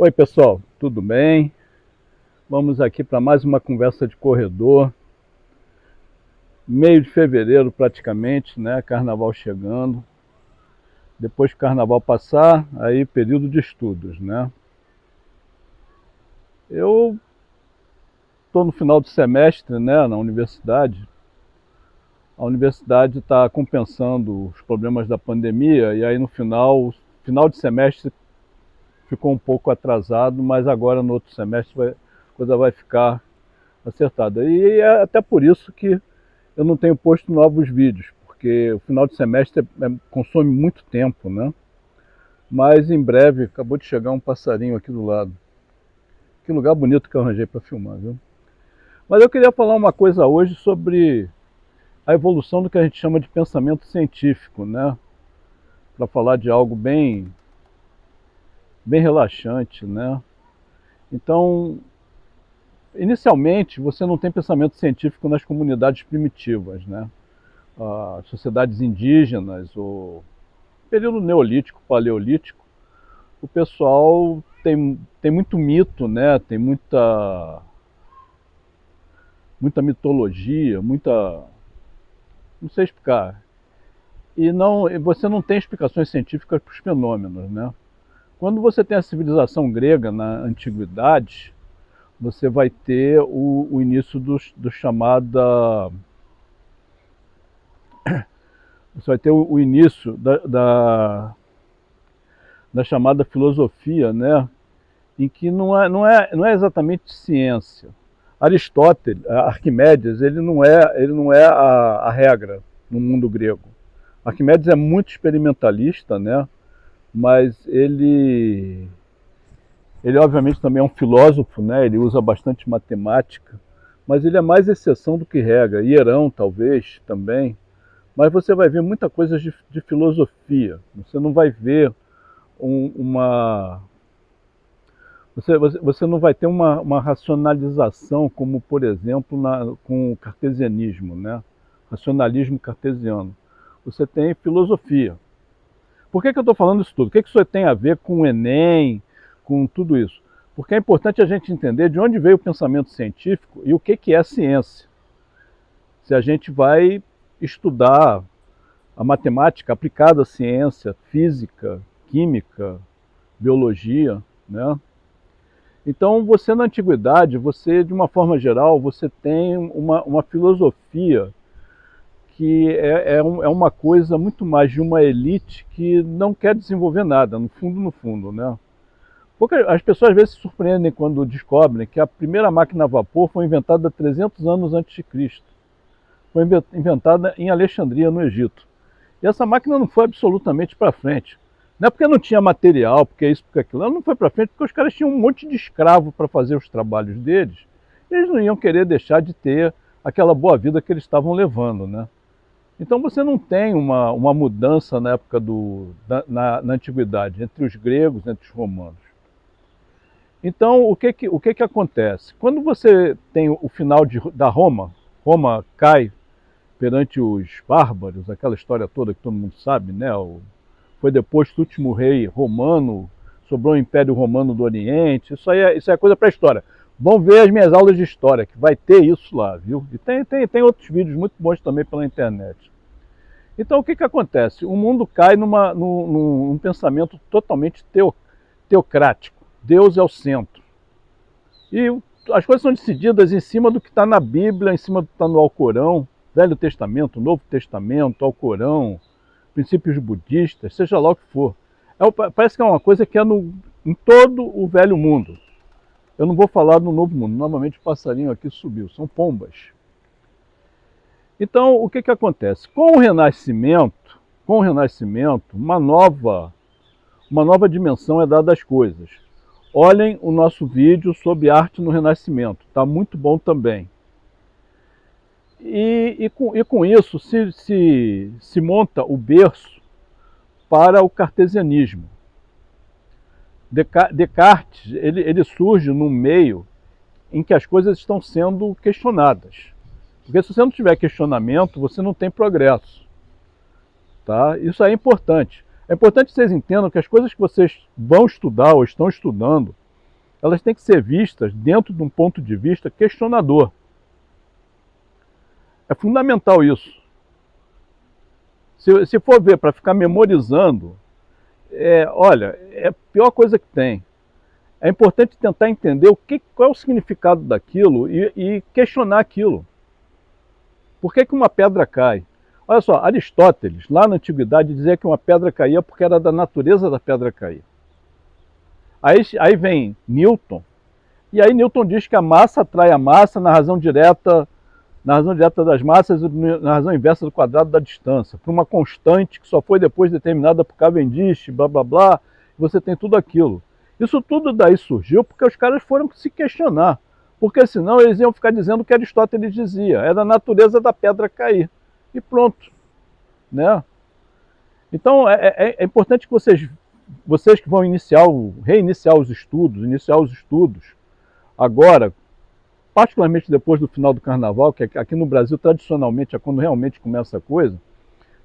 Oi pessoal, tudo bem? Vamos aqui para mais uma conversa de corredor. Meio de fevereiro praticamente, né? Carnaval chegando. Depois que o carnaval passar, aí período de estudos, né? Eu estou no final do semestre, né, na universidade. A universidade está compensando os problemas da pandemia e aí no final, final de semestre ficou um pouco atrasado, mas agora no outro semestre vai, a coisa vai ficar acertada. E é até por isso que eu não tenho posto novos vídeos, porque o final de semestre é, é, consome muito tempo, né? Mas em breve, acabou de chegar um passarinho aqui do lado. Que lugar bonito que eu arranjei para filmar, viu? Mas eu queria falar uma coisa hoje sobre a evolução do que a gente chama de pensamento científico, né? Para falar de algo bem bem relaxante, né? Então, inicialmente, você não tem pensamento científico nas comunidades primitivas, né? As sociedades indígenas, o período neolítico, paleolítico, o pessoal tem, tem muito mito, né? Tem muita muita mitologia, muita não sei explicar. E não, você não tem explicações científicas para os fenômenos, né? Quando você tem a civilização grega na antiguidade, você vai ter o, o início do, do chamada... Você vai ter o, o início da, da, da, chamada filosofia, né? em que não é, não é, não é exatamente ciência. Aristóteles, Arquimedes, ele não é, ele não é a, a regra no mundo grego. Arquimedes é muito experimentalista, né? Mas ele, ele obviamente também é um filósofo, né? ele usa bastante matemática, mas ele é mais exceção do que regra, Hierão talvez também, mas você vai ver muita coisa de, de filosofia, você não vai ver um, uma... Você, você, você, não vai ter uma, uma racionalização como, por exemplo, na, com o cartesianismo, né? racionalismo cartesiano. Você tem filosofia, por que, que eu estou falando isso tudo? O que, que isso tem a ver com o Enem, com tudo isso? Porque é importante a gente entender de onde veio o pensamento científico e o que, que é ciência. Se a gente vai estudar a matemática aplicada à ciência, física, química, biologia, né? Então, você na antiguidade, você, de uma forma geral, você tem uma, uma filosofia que é, é, um, é, uma coisa muito mais de uma elite que não quer desenvolver nada, no fundo, no fundo, né? As pessoas às vezes se surpreendem quando descobrem que a primeira máquina a vapor foi inventada 300 anos antes de Cristo. Foi inventada em Alexandria, no Egito. E essa máquina não foi absolutamente para frente. Não é porque não tinha material, porque é isso, porque é aquilo. Ela não foi para frente porque os caras tinham um monte de escravo para fazer os trabalhos deles. Eles não iam querer deixar de ter aquela boa vida que eles estavam levando, né? Então você não tem uma, uma mudança na época do, da, na, na, antiguidade, entre os gregos entre os romanos. Então o que que, o que que acontece? Quando você tem o final de, da Roma, Roma cai perante os bárbaros, aquela história toda que todo mundo sabe, né? O, foi depois do último rei romano, sobrou o Império Romano do Oriente, isso aí é, isso é coisa para a história. Vão ver as minhas aulas de história, que vai ter isso lá, viu? E tem, tem, tem outros vídeos muito bons também pela internet. Então o que, que acontece? O mundo cai numa, num, num pensamento totalmente teo, teocrático. Deus é o centro. E as coisas são decididas em cima do que está na Bíblia, em cima do que está no Alcorão, Velho Testamento, Novo Testamento, Alcorão, princípios budistas, seja lá o que for. É, parece que é uma coisa que é no, em todo o velho mundo. Eu não vou falar no novo mundo, normalmente o passarinho aqui subiu, são pombas. Então, o que, que acontece? Com o Renascimento, com o Renascimento, uma nova, uma nova dimensão é dada às coisas. Olhem o nosso vídeo sobre arte no Renascimento, está muito bom também. E, e, com, e com isso se, se, se monta o berço para o cartesianismo. Descartes ele, ele surge num meio em que as coisas estão sendo questionadas. Porque se você não tiver questionamento, você não tem progresso. Tá? Isso é importante. É importante que vocês entendam que as coisas que vocês vão estudar ou estão estudando, elas têm que ser vistas dentro de um ponto de vista questionador. É fundamental isso. Se, se for ver para ficar memorizando, é, olha, é a pior coisa que tem. É importante tentar entender o que, qual é o significado daquilo e, e questionar aquilo. Por que, que uma pedra cai? Olha só, Aristóteles, lá na Antiguidade, dizia que uma pedra caía porque era da natureza da pedra cair. Aí, aí vem Newton, e aí Newton diz que a massa atrai a massa na razão direta, na razão direta das massas e na razão inversa do quadrado da distância, por uma constante que só foi depois determinada por Cavendish, blá blá blá, você tem tudo aquilo. Isso tudo daí surgiu porque os caras foram se questionar, porque senão eles iam ficar dizendo o que Aristóteles dizia, é da natureza da pedra cair, e pronto. Né? Então é, é, é importante que vocês vocês que vão iniciar, reiniciar os estudos, iniciar os estudos agora, particularmente depois do final do carnaval, que aqui no Brasil tradicionalmente é quando realmente começa a coisa,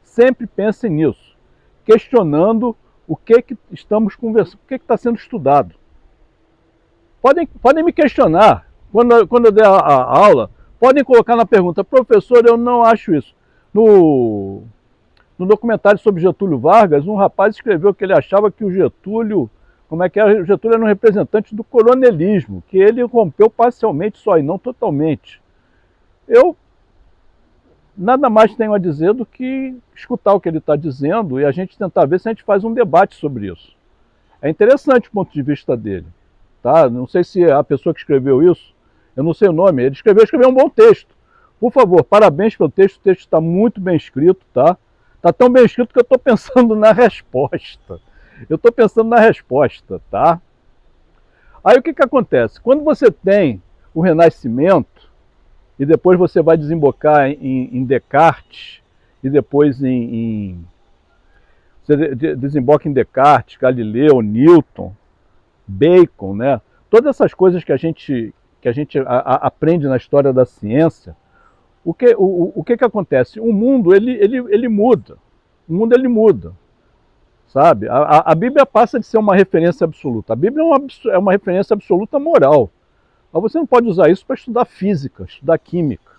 sempre pensem nisso, questionando o que, que estamos conversando, o que está sendo estudado. Podem, podem me questionar, quando, quando eu der a, a aula, podem colocar na pergunta, professor, eu não acho isso. No, no documentário sobre Getúlio Vargas, um rapaz escreveu que ele achava que o Getúlio, como é que era, Getúlio era um representante do coronelismo, que ele rompeu parcialmente só e não totalmente. Eu nada mais tenho a dizer do que escutar o que ele está dizendo e a gente tentar ver se a gente faz um debate sobre isso. É interessante o ponto de vista dele. Tá? Não sei se a pessoa que escreveu isso, eu não sei o nome, ele escreveu, escreveu um bom texto. Por favor, parabéns pelo texto, o texto está muito bem escrito, tá? Está tão bem escrito que eu estou pensando na resposta. Eu estou pensando na resposta, tá? Aí o que, que acontece? Quando você tem o Renascimento, e depois você vai desembocar em, em Descartes, e depois em, em você desemboca em Descartes, Galileu, Newton, Bacon, né? Todas essas coisas que a gente, que a gente a, a, aprende na história da ciência, o que, o, o que, que acontece? O mundo ele, ele, ele muda. O mundo ele muda. Sabe? A, a Bíblia passa de ser uma referência absoluta. A Bíblia é uma, é uma referência absoluta moral. Mas você não pode usar isso para estudar física, estudar química.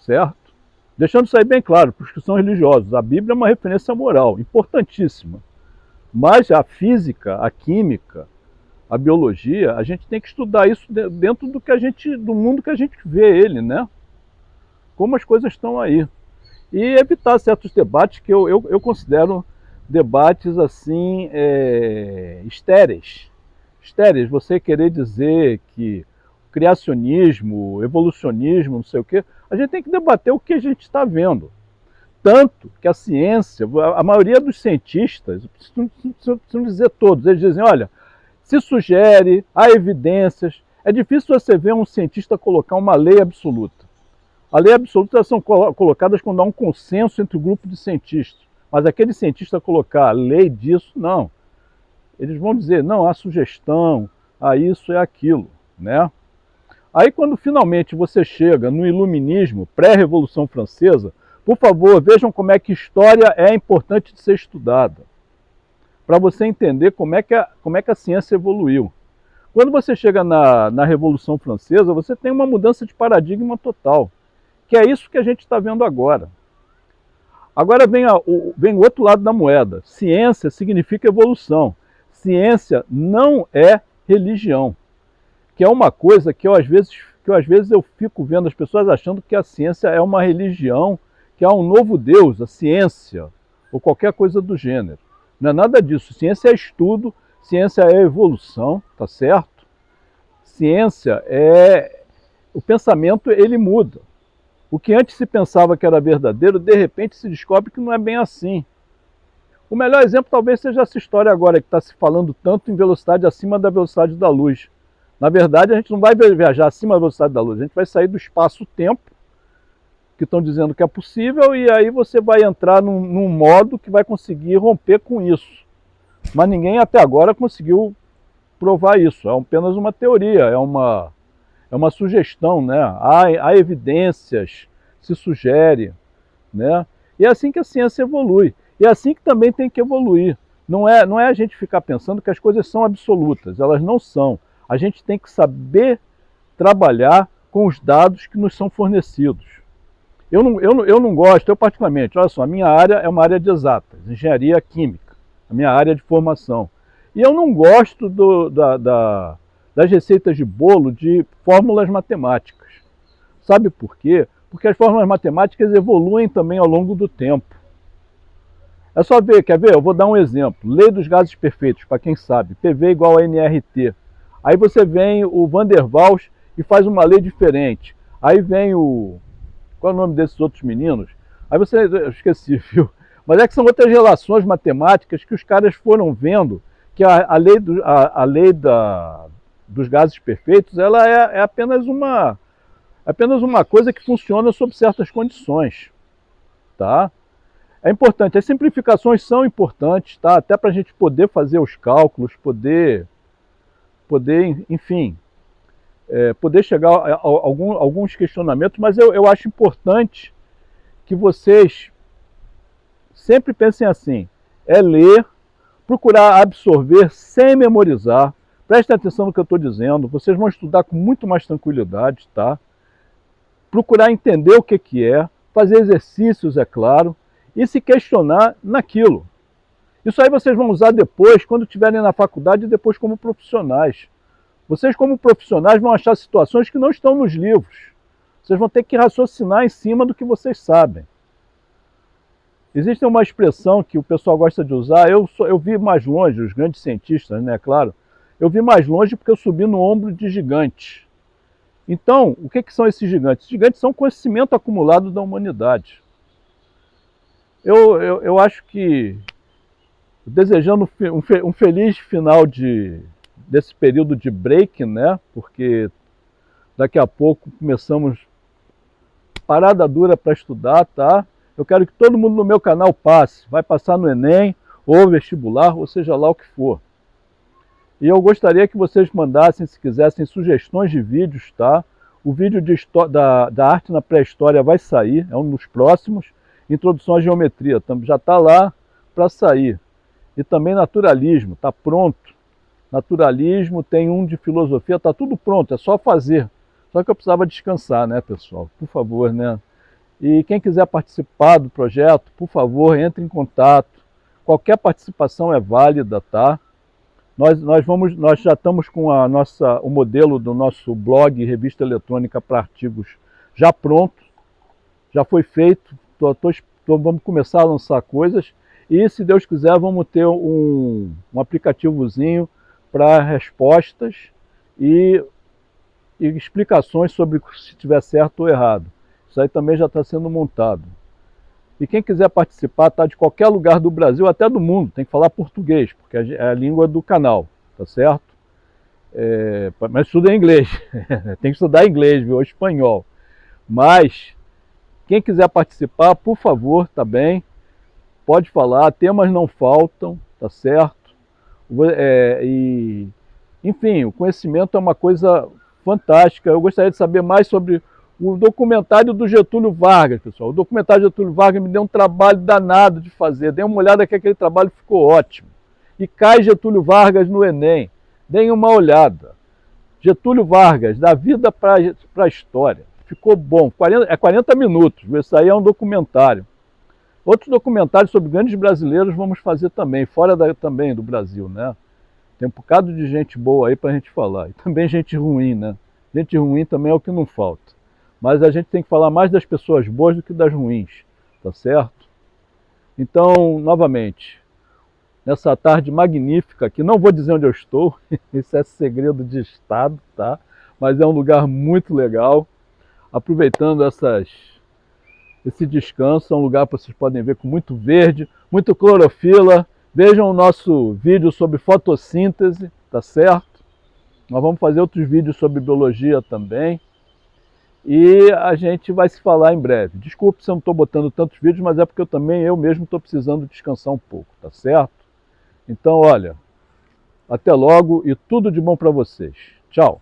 Certo? Deixando isso aí bem claro para os que são religiosos. A Bíblia é uma referência moral, importantíssima. Mas a física, a química, a biologia, a gente tem que estudar isso dentro do que a gente, do mundo que a gente vê ele, né? como as coisas estão aí. E evitar certos debates que eu, eu, eu considero debates assim é, estéreis. Estéreis, você querer dizer que criacionismo, evolucionismo, não sei o quê, a gente tem que debater o que a gente está vendo. Tanto que a ciência, a maioria dos cientistas, não dizer todos, eles dizem, olha, se sugere, há evidências, é difícil você ver um cientista colocar uma lei absoluta. A lei absoluta são colocadas quando há um consenso entre o grupo de cientistas. Mas aquele cientista colocar a lei disso, não. Eles vão dizer, não, há sugestão, há isso e aquilo. Né? Aí quando finalmente você chega no iluminismo, pré-revolução francesa, por favor, vejam como é que história é importante de ser estudada. Para você entender como é, que a, como é que a ciência evoluiu. Quando você chega na, na Revolução Francesa, você tem uma mudança de paradigma total que é isso que a gente está vendo agora. Agora vem, a, o, vem o outro lado da moeda. Ciência significa evolução. Ciência não é religião. Que é uma coisa que eu às vezes, que eu, às vezes eu fico vendo as pessoas achando que a ciência é uma religião, que há um novo Deus, a ciência, ou qualquer coisa do gênero. Não é nada disso. Ciência é estudo, ciência é evolução, tá certo? Ciência é... O pensamento, ele muda. O que antes se pensava que era verdadeiro, de repente se descobre que não é bem assim. O melhor exemplo talvez seja essa história agora, que está se falando tanto em velocidade acima da velocidade da luz. Na verdade, a gente não vai viajar acima da velocidade da luz, a gente vai sair do espaço-tempo, que estão dizendo que é possível, e aí você vai entrar num, num modo que vai conseguir romper com isso. Mas ninguém até agora conseguiu provar isso, é apenas uma teoria, é uma, é uma sugestão, né? há, há evidências, se sugere. Né? E é assim que a ciência evolui. E é assim que também tem que evoluir. Não é, não é a gente ficar pensando que as coisas são absolutas, elas não são. A gente tem que saber trabalhar com os dados que nos são fornecidos. Eu não, eu, eu não gosto, eu particularmente, olha só, a minha área é uma área de exatas, engenharia química, a minha área de formação. E eu não gosto do, da, da, das receitas de bolo de fórmulas matemáticas. Sabe por quê? Porque as fórmulas matemáticas evoluem também ao longo do tempo. É só ver, quer ver? Eu vou dar um exemplo. Lei dos gases perfeitos, para quem sabe. PV igual a NRT. Aí você vem o Van der Waals e faz uma lei diferente. Aí vem o... Qual é o nome desses outros meninos? Aí você... Eu esqueci, viu? Mas é que são outras relações matemáticas que os caras foram vendo que a, a lei, do, a, a lei da, dos gases perfeitos ela é, é, apenas uma, é apenas uma coisa que funciona sob certas condições. Tá? É importante, as simplificações são importantes, tá? até para a gente poder fazer os cálculos, poder, poder enfim, é, poder chegar a, a, a, algum, alguns questionamentos, mas eu, eu acho importante que vocês sempre pensem assim, é ler, procurar absorver sem memorizar, prestem atenção no que eu estou dizendo, vocês vão estudar com muito mais tranquilidade, tá? Procurar entender o que, que é, fazer exercícios, é claro, e se questionar naquilo. Isso aí vocês vão usar depois, quando estiverem na faculdade e depois como profissionais. Vocês como profissionais vão achar situações que não estão nos livros. Vocês vão ter que raciocinar em cima do que vocês sabem. Existe uma expressão que o pessoal gosta de usar, eu, eu vi mais longe, os grandes cientistas, né, claro, eu vi mais longe porque eu subi no ombro de gigantes. Então, o que, que são esses gigantes? Gigantes são conhecimento acumulado da humanidade. Eu, eu, eu acho que, desejando um, um feliz final de, desse período de break, né? Porque daqui a pouco começamos parada dura para estudar, tá? Eu quero que todo mundo no meu canal passe, vai passar no Enem, ou vestibular, ou seja lá o que for. E eu gostaria que vocês mandassem, se quisessem, sugestões de vídeos, tá? O vídeo de, da, da arte na pré-história vai sair, é um dos próximos. Introdução à geometria, já está lá para sair. E também naturalismo, está pronto. Naturalismo, tem um de filosofia, está tudo pronto, é só fazer. Só que eu precisava descansar, né, pessoal? Por favor, né? E quem quiser participar do projeto, por favor, entre em contato. Qualquer participação é válida, tá? Nós, nós, vamos, nós já estamos com a nossa, o modelo do nosso blog revista eletrônica para artigos já pronto, já foi feito, tô, tô, tô, vamos começar a lançar coisas e se Deus quiser vamos ter um, um aplicativozinho para respostas e, e explicações sobre se tiver certo ou errado. Isso aí também já está sendo montado. E quem quiser participar, está de qualquer lugar do Brasil, até do mundo, tem que falar português, porque é a língua do canal, tá certo? É, mas estuda em inglês, tem que estudar inglês, viu? ou espanhol. Mas, quem quiser participar, por favor, tá bem? Pode falar, temas não faltam, tá certo? É, e, enfim, o conhecimento é uma coisa fantástica. Eu gostaria de saber mais sobre o documentário do Getúlio Vargas, pessoal. O documentário do Getúlio Vargas me deu um trabalho danado de fazer. Dê uma olhada que aquele trabalho ficou ótimo. E cai Getúlio Vargas no Enem. Deem uma olhada. Getúlio Vargas, da vida para a história. Ficou bom. 40, é 40 minutos. Isso aí é um documentário. Outros documentários sobre grandes brasileiros vamos fazer também, fora da, também do Brasil, né? Tem um bocado de gente boa aí para a gente falar. E também gente ruim, né? Gente ruim também é o que não falta. Mas a gente tem que falar mais das pessoas boas do que das ruins, tá certo? Então, novamente, nessa tarde magnífica, que não vou dizer onde eu estou, isso é segredo de Estado, tá? Mas é um lugar muito legal. Aproveitando essas, esse descanso, é um lugar que vocês podem ver com muito verde, muito clorofila. Vejam o nosso vídeo sobre fotossíntese, tá certo? Nós vamos fazer outros vídeos sobre biologia também. E a gente vai se falar em breve. Desculpe se eu não estou botando tantos vídeos, mas é porque eu também, eu mesmo, estou precisando descansar um pouco, tá certo? Então, olha, até logo e tudo de bom para vocês. Tchau!